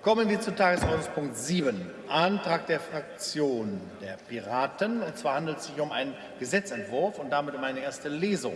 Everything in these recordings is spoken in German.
Kommen wir zu Tagesordnungspunkt 7, Antrag der Fraktion der Piraten. Und zwar handelt es sich um einen Gesetzentwurf und damit um eine erste Lesung.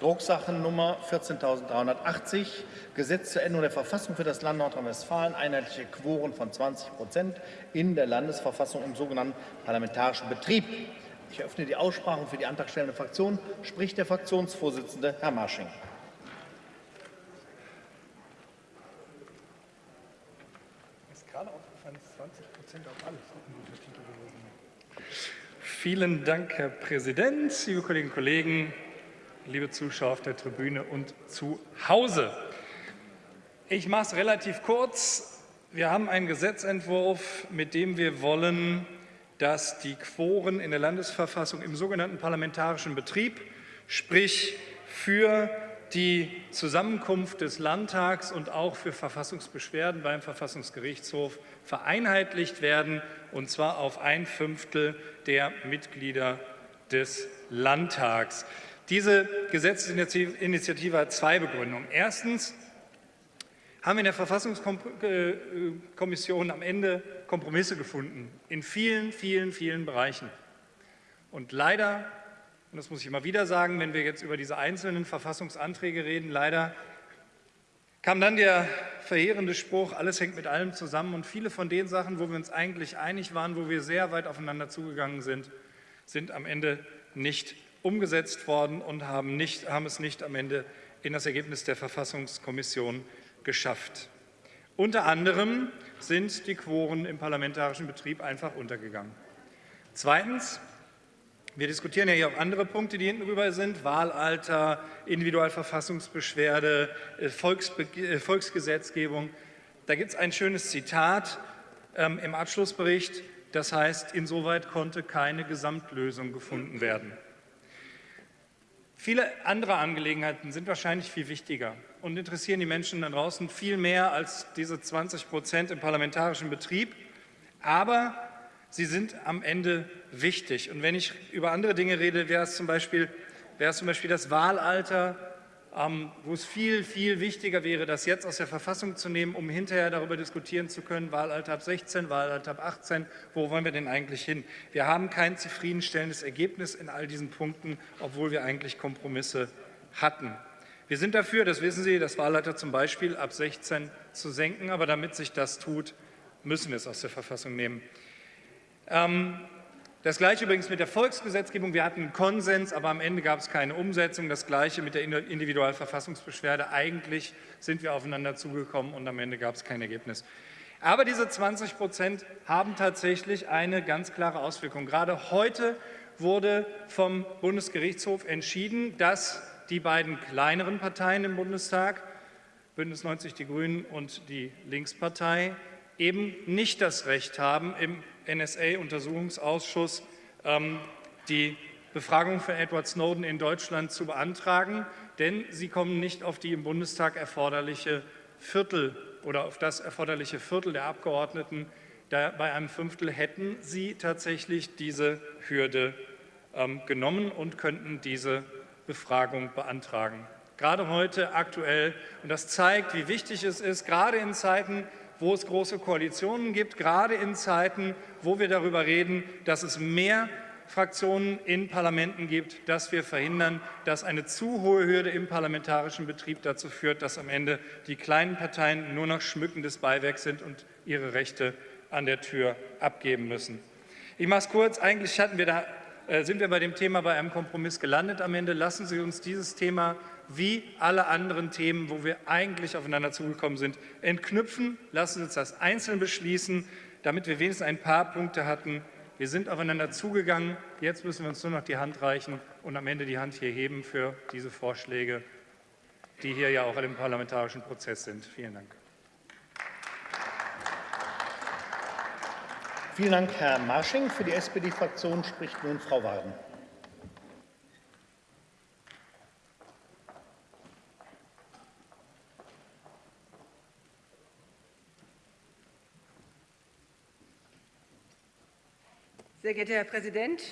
Drucksachennummer 14.380, Gesetz zur Änderung der Verfassung für das Land Nordrhein-Westfalen, einheitliche Quoren von 20 Prozent in der Landesverfassung im sogenannten parlamentarischen Betrieb. Ich eröffne die Aussprache für die antragstellende Fraktion. Spricht der Fraktionsvorsitzende, Herr Marsching. Vielen Dank, Herr Präsident, liebe Kolleginnen und Kollegen, liebe Zuschauer auf der Tribüne und zu Hause. Ich mache es relativ kurz. Wir haben einen Gesetzentwurf, mit dem wir wollen, dass die Quoren in der Landesverfassung im sogenannten parlamentarischen Betrieb, sprich für die Zusammenkunft des Landtags und auch für Verfassungsbeschwerden beim Verfassungsgerichtshof vereinheitlicht werden, und zwar auf ein Fünftel der Mitglieder des Landtags. Diese Gesetzesinitiative hat zwei Begründungen. Erstens haben wir in der Verfassungskommission am Ende Kompromisse gefunden in vielen, vielen, vielen Bereichen. Und leider, und das muss ich immer wieder sagen, wenn wir jetzt über diese einzelnen Verfassungsanträge reden, leider kam dann der verheerende Spruch, alles hängt mit allem zusammen. Und viele von den Sachen, wo wir uns eigentlich einig waren, wo wir sehr weit aufeinander zugegangen sind, sind am Ende nicht umgesetzt worden und haben, nicht, haben es nicht am Ende in das Ergebnis der Verfassungskommission geschafft. Unter anderem sind die Quoren im parlamentarischen Betrieb einfach untergegangen. Zweitens, wir diskutieren ja hier auch andere Punkte, die hinten rüber sind, Wahlalter, Individualverfassungsbeschwerde, äh, Volksbe äh, Volksgesetzgebung. Da gibt es ein schönes Zitat ähm, im Abschlussbericht, das heißt, insoweit konnte keine Gesamtlösung gefunden werden. Viele andere Angelegenheiten sind wahrscheinlich viel wichtiger und interessieren die Menschen da draußen viel mehr als diese 20 Prozent im parlamentarischen Betrieb. Aber sie sind am Ende wichtig. Und wenn ich über andere Dinge rede, wäre es zum Beispiel, wäre es zum Beispiel das Wahlalter ähm, wo es viel, viel wichtiger wäre, das jetzt aus der Verfassung zu nehmen, um hinterher darüber diskutieren zu können, Wahlalter ab 16, Wahlalter ab 18, wo wollen wir denn eigentlich hin? Wir haben kein zufriedenstellendes Ergebnis in all diesen Punkten, obwohl wir eigentlich Kompromisse hatten. Wir sind dafür, das wissen Sie, das Wahlalter zum Beispiel ab 16 zu senken, aber damit sich das tut, müssen wir es aus der Verfassung nehmen. Ähm, das Gleiche übrigens mit der Volksgesetzgebung. Wir hatten einen Konsens, aber am Ende gab es keine Umsetzung. Das Gleiche mit der Individualverfassungsbeschwerde. Eigentlich sind wir aufeinander zugekommen und am Ende gab es kein Ergebnis. Aber diese 20 Prozent haben tatsächlich eine ganz klare Auswirkung. Gerade heute wurde vom Bundesgerichtshof entschieden, dass die beiden kleineren Parteien im Bundestag, Bündnis 90 Die Grünen und die Linkspartei, eben nicht das Recht haben, im NSA-Untersuchungsausschuss ähm, die Befragung von Edward Snowden in Deutschland zu beantragen, denn sie kommen nicht auf die im Bundestag erforderliche Viertel oder auf das erforderliche Viertel der Abgeordneten. Da bei einem Fünftel hätten sie tatsächlich diese Hürde ähm, genommen und könnten diese Befragung beantragen. Gerade heute aktuell, und das zeigt, wie wichtig es ist, gerade in Zeiten wo es große Koalitionen gibt, gerade in Zeiten, wo wir darüber reden, dass es mehr Fraktionen in Parlamenten gibt, dass wir verhindern, dass eine zu hohe Hürde im parlamentarischen Betrieb dazu führt, dass am Ende die kleinen Parteien nur noch schmückendes Beiwerk sind und ihre Rechte an der Tür abgeben müssen. Ich mache es kurz. Eigentlich hatten wir da, äh, sind wir bei dem Thema bei einem Kompromiss gelandet am Ende. Lassen Sie uns dieses Thema wie alle anderen Themen, wo wir eigentlich aufeinander zugekommen sind, entknüpfen. Lassen Sie uns das einzeln beschließen, damit wir wenigstens ein paar Punkte hatten. Wir sind aufeinander zugegangen. Jetzt müssen wir uns nur noch die Hand reichen und am Ende die Hand hier heben für diese Vorschläge, die hier ja auch im parlamentarischen Prozess sind. Vielen Dank. Vielen Dank, Herr Marsching. Für die SPD-Fraktion spricht nun Frau Wagen. Sehr geehrter Herr Präsident,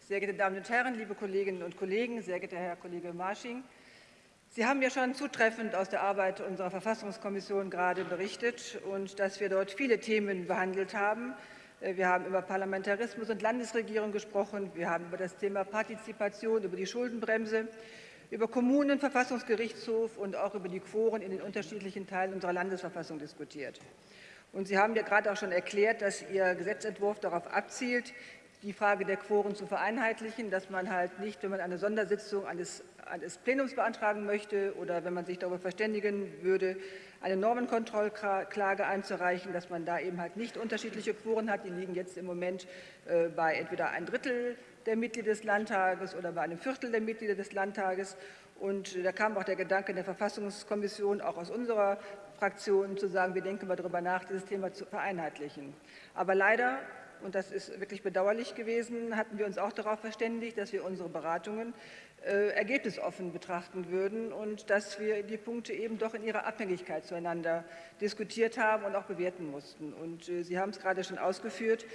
sehr geehrte Damen und Herren, liebe Kolleginnen und Kollegen, sehr geehrter Herr Kollege Marsching! Sie haben ja schon zutreffend aus der Arbeit unserer Verfassungskommission gerade berichtet und dass wir dort viele Themen behandelt haben. Äh, wir haben über Parlamentarismus und Landesregierung gesprochen. Wir haben über das Thema Partizipation, über die Schuldenbremse, über Kommunen, Verfassungsgerichtshof und auch über die Quoren in den unterschiedlichen Teilen unserer Landesverfassung diskutiert. Und Sie haben ja gerade auch schon erklärt, dass Ihr Gesetzentwurf darauf abzielt, die Frage der Quoren zu vereinheitlichen, dass man halt nicht, wenn man eine Sondersitzung eines, eines Plenums beantragen möchte oder wenn man sich darüber verständigen würde, eine Normenkontrollklage einzureichen, dass man da eben halt nicht unterschiedliche Quoren hat. Die liegen jetzt im Moment äh, bei entweder ein Drittel der Mitglieder des Landtages oder bei einem Viertel der Mitglieder des Landtages. Und da kam auch der Gedanke der Verfassungskommission, auch aus unserer Fraktion, zu sagen, wir denken mal darüber nach, dieses Thema zu vereinheitlichen. Aber leider und das ist wirklich bedauerlich gewesen, hatten wir uns auch darauf verständigt, dass wir unsere Beratungen äh, ergebnisoffen betrachten würden und dass wir die Punkte eben doch in ihrer Abhängigkeit zueinander diskutiert haben und auch bewerten mussten. Und äh, Sie haben es gerade schon ausgeführt.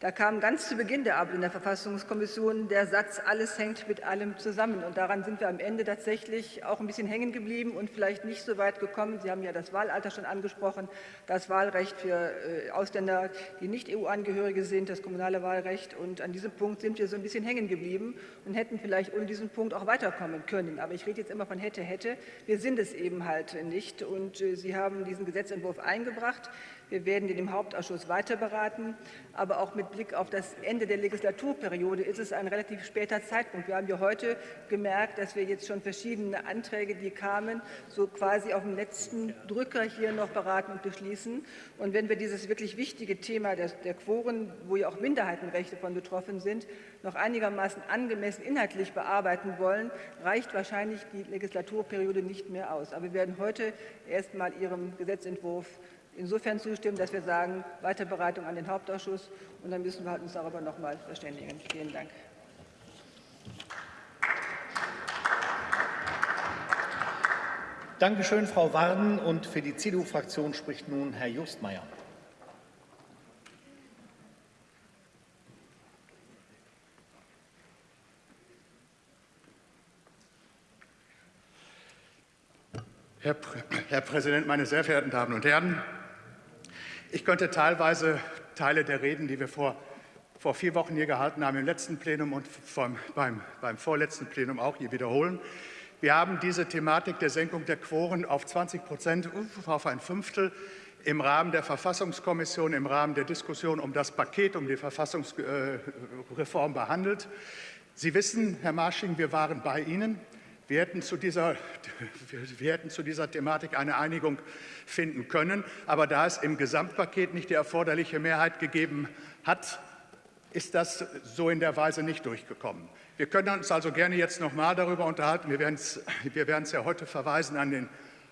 Da kam ganz zu Beginn der Arbeit in der Verfassungskommission der Satz, alles hängt mit allem zusammen. Und daran sind wir am Ende tatsächlich auch ein bisschen hängen geblieben und vielleicht nicht so weit gekommen. Sie haben ja das Wahlalter schon angesprochen, das Wahlrecht für äh, Ausländer, die nicht EU-Angehörige sind, das kommunale Wahlrecht. Und an diesem Punkt sind wir so ein bisschen hängen geblieben und hätten vielleicht ohne diesen Punkt auch weiterkommen können. Aber ich rede jetzt immer von hätte, hätte. Wir sind es eben halt nicht. Und äh, Sie haben diesen Gesetzentwurf eingebracht. Wir werden ihn im Hauptausschuss weiter beraten. Aber auch mit Blick auf das Ende der Legislaturperiode ist es ein relativ später Zeitpunkt. Wir haben ja heute gemerkt, dass wir jetzt schon verschiedene Anträge, die kamen, so quasi auf dem letzten Drücker hier noch beraten und beschließen. Und wenn wir dieses wirklich wichtige Thema der, der Quoren, wo ja auch Minderheitenrechte von betroffen sind, noch einigermaßen angemessen inhaltlich bearbeiten wollen, reicht wahrscheinlich die Legislaturperiode nicht mehr aus. Aber wir werden heute erst mal Ihrem Gesetzentwurf insofern zustimmen, dass wir sagen, Weiterberatung an den Hauptausschuss und dann müssen wir halt uns darüber noch mal verständigen. Vielen Dank. Dankeschön, Frau Warden. Und für die CDU-Fraktion spricht nun Herr Justmeier. Herr, Herr Präsident, meine sehr verehrten Damen und Herren! Ich könnte teilweise Teile der Reden, die wir vor, vor vier Wochen hier gehalten haben, im letzten Plenum und vom, beim, beim vorletzten Plenum auch hier wiederholen. Wir haben diese Thematik der Senkung der Quoren auf 20 Prozent, auf ein Fünftel im Rahmen der Verfassungskommission, im Rahmen der Diskussion um das Paket, um die Verfassungsreform behandelt. Sie wissen, Herr Marsching, wir waren bei Ihnen. Wir hätten, zu dieser, wir hätten zu dieser Thematik eine Einigung finden können. Aber da es im Gesamtpaket nicht die erforderliche Mehrheit gegeben hat, ist das so in der Weise nicht durchgekommen. Wir können uns also gerne jetzt noch mal darüber unterhalten. Wir werden es, wir ja heute verweisen an den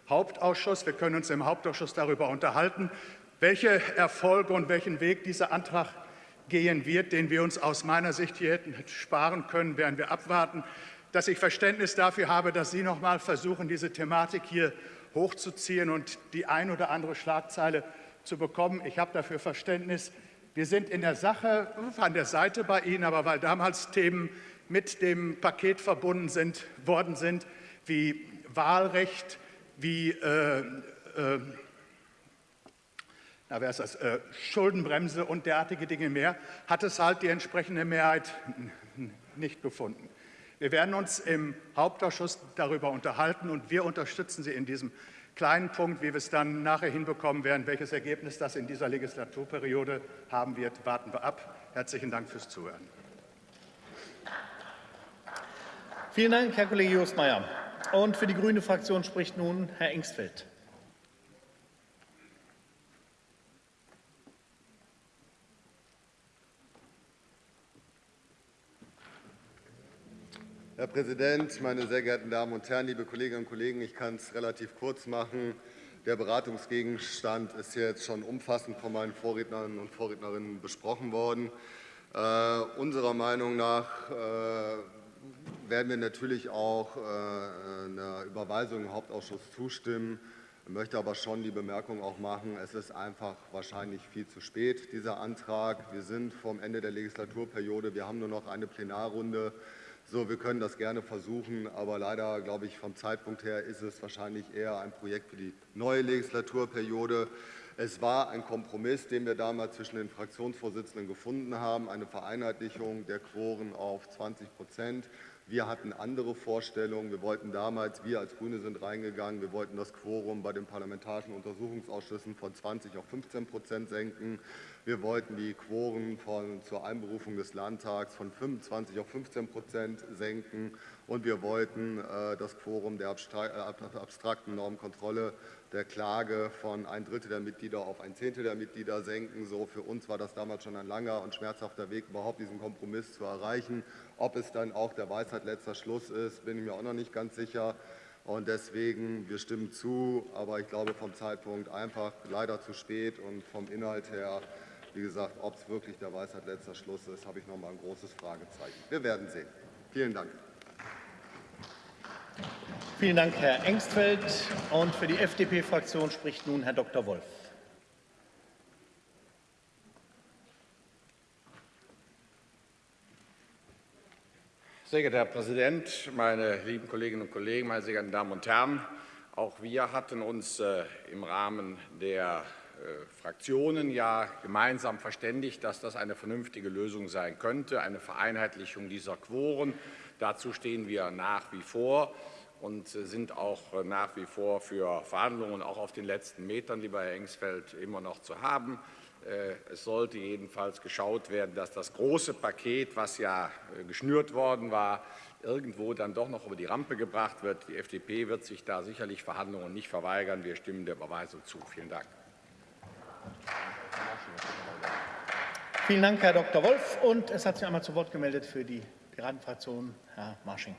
Hauptausschuss. Wir können uns im Hauptausschuss darüber unterhalten, welche Erfolge und welchen Weg dieser Antrag gehen wird, den wir uns aus meiner Sicht hier hätten sparen können, werden wir abwarten dass ich Verständnis dafür habe, dass Sie noch mal versuchen, diese Thematik hier hochzuziehen und die ein oder andere Schlagzeile zu bekommen. Ich habe dafür Verständnis. Wir sind in der Sache an der Seite bei Ihnen, aber weil damals Themen mit dem Paket verbunden sind, worden sind, wie Wahlrecht, wie äh, äh, na, wer ist das, äh, Schuldenbremse und derartige Dinge mehr, hat es halt die entsprechende Mehrheit nicht gefunden. Wir werden uns im Hauptausschuss darüber unterhalten und wir unterstützen Sie in diesem kleinen Punkt. Wie wir es dann nachher hinbekommen werden, welches Ergebnis das in dieser Legislaturperiode haben wird, warten wir ab. Herzlichen Dank fürs Zuhören. Vielen Dank, Herr Kollege Justmeier. Und für die grüne Fraktion spricht nun Herr Engstfeld. Herr Präsident, meine sehr geehrten Damen und Herren, liebe Kolleginnen und Kollegen! Ich kann es relativ kurz machen. Der Beratungsgegenstand ist jetzt schon umfassend von meinen Vorrednern und Vorrednerinnen besprochen worden. Äh, unserer Meinung nach äh, werden wir natürlich auch äh, einer Überweisung im Hauptausschuss zustimmen. Ich möchte aber schon die Bemerkung auch machen, es ist einfach wahrscheinlich viel zu spät, dieser Antrag. Wir sind vom Ende der Legislaturperiode. Wir haben nur noch eine Plenarrunde So, wir können das gerne versuchen, aber leider, glaube ich, vom Zeitpunkt her ist es wahrscheinlich eher ein Projekt für die neue Legislaturperiode. Es war ein Kompromiss, den wir damals zwischen den Fraktionsvorsitzenden gefunden haben, eine Vereinheitlichung der Quoren auf 20 Prozent. Wir hatten andere Vorstellungen. Wir wollten damals, wir als Grüne sind reingegangen, wir wollten das Quorum bei den parlamentarischen Untersuchungsausschüssen von 20 auf 15 Prozent senken. Wir wollten die Quoren von, zur Einberufung des Landtags von 25 auf 15 Prozent senken. Und wir wollten äh, das Quorum der äh, abstrakten Normkontrolle der Klage von ein Drittel der Mitglieder auf ein Zehntel der Mitglieder senken. So für uns war das damals schon ein langer und schmerzhafter Weg, überhaupt diesen Kompromiss zu erreichen. Ob es dann auch der Weisheit letzter Schluss ist, bin ich mir auch noch nicht ganz sicher. Und deswegen, wir stimmen zu, aber ich glaube vom Zeitpunkt einfach leider zu spät und vom Inhalt her, wie gesagt, ob es wirklich der Weisheit letzter Schluss ist, habe ich noch mal ein großes Fragezeichen. Wir werden sehen. Vielen Dank. Vielen Dank, Herr Engstfeld. Und für die FDP-Fraktion spricht nun Herr Dr. Wolf. Sehr geehrter Herr Präsident, meine lieben Kolleginnen und Kollegen, meine sehr geehrten Damen und Herren! Auch wir hatten uns äh, im Rahmen der äh, Fraktionen ja gemeinsam verständigt, dass das eine vernünftige Lösung sein könnte, eine Vereinheitlichung dieser Quoren. Dazu stehen wir nach wie vor und sind auch nach wie vor für Verhandlungen auch auf den letzten Metern, lieber Herr Engsfeld, immer noch zu haben. Äh, es sollte jedenfalls geschaut werden, dass das große Paket, was ja äh, geschnürt worden war, irgendwo dann doch noch über die Rampe gebracht wird. Die FDP wird sich da sicherlich Verhandlungen nicht verweigern. Wir stimmen der Überweisung zu. Vielen Dank. Vielen Dank, Herr Dr. Wolf. Und es hat sich einmal zu Wort gemeldet für die Piratenfraktion Herr Marsching.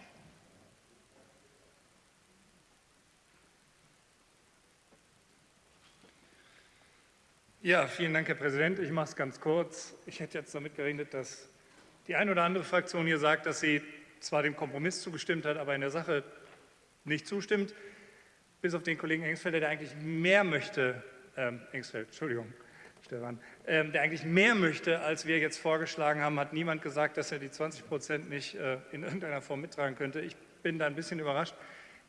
Ja, vielen Dank, Herr Präsident. Ich mache es ganz kurz. Ich hätte jetzt damit gerechnet, dass die eine oder andere Fraktion hier sagt, dass sie zwar dem Kompromiss zugestimmt hat, aber in der Sache nicht zustimmt, bis auf den Kollegen Engsfeld, der eigentlich mehr möchte, ähm, Engsfeld, Entschuldigung, Stefan, ähm, der eigentlich mehr möchte, als wir jetzt vorgeschlagen haben, hat niemand gesagt, dass er die 20 Prozent nicht äh, in irgendeiner Form mittragen könnte. Ich bin da ein bisschen überrascht.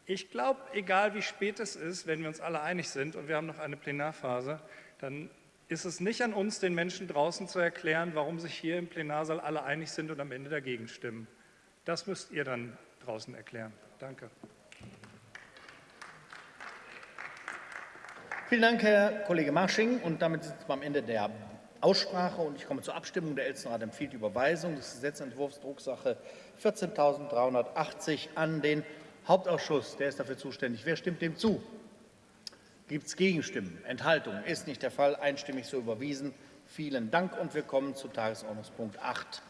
Ich glaube, egal wie spät es ist, wenn wir uns alle einig sind und wir haben noch eine Plenarphase, dann ist es nicht an uns, den Menschen draußen zu erklären, warum sich hier im Plenarsaal alle einig sind und am Ende dagegen stimmen. Das müsst ihr dann draußen erklären. Danke. Vielen Dank, Herr Kollege Marsching. Und damit sind wir am Ende der Aussprache und ich komme zur Abstimmung. Der Elsenrat empfiehlt die Überweisung des Gesetzentwurfs Drucksache 14.380 an den Hauptausschuss. Der ist dafür zuständig. Wer stimmt dem zu? Gibt es Gegenstimmen? Enthaltungen? Ist nicht der Fall. Einstimmig so überwiesen. Vielen Dank und wir kommen zu Tagesordnungspunkt 8.